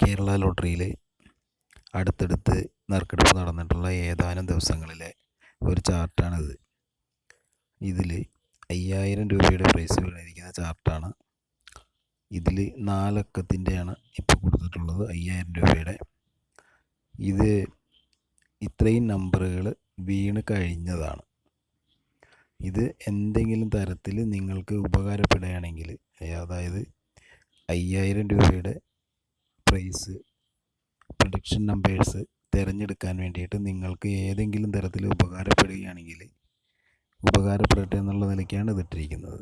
കേരള ലോട്ടറിയിൽ അടുത്തടുത്ത് നറുക്കെടുപ്പ് നടന്നിട്ടുള്ള ഏതാനും ദിവസങ്ങളിലെ ഒരു ചാർട്ടാണിത്. ഇതിൽ അയ്യായിരം രൂപയുടെ പ്രൈസ് വീണിരിക്കുന്ന ചാർട്ടാണ്. ഇതിൽ നാലക്കത്തിന്റെയാണ് ഇപ്പോൾ കൊടുത്തിട്ടുള്ളത് അയ്യായിരം രൂപയുടെ. ഇത് ഇത്രയും നമ്പറുകൾ വീണ് കഴിഞ്ഞതാണ്. ഇത് എന്തെങ്കിലും തരത്തിൽ നിങ്ങൾക്ക് ഉപകാരപ്പെടുകയാണെങ്കിൽ അതായത് അയ്യായിരം രൂപയുടെ പ്രൈസ് പ്രൊഡിക്ഷൻ നമ്പേഴ്സ് തിരഞ്ഞെടുക്കാൻ വേണ്ടിയിട്ട് നിങ്ങൾക്ക് ഏതെങ്കിലും തരത്തിൽ ഉപകാരപ്പെടുകയാണെങ്കിൽ ഉപകാരപ്പെടട്ടെ എന്നുള്ള നിലയ്ക്കാണ് ഇതിട്ടിരിക്കുന്നത്.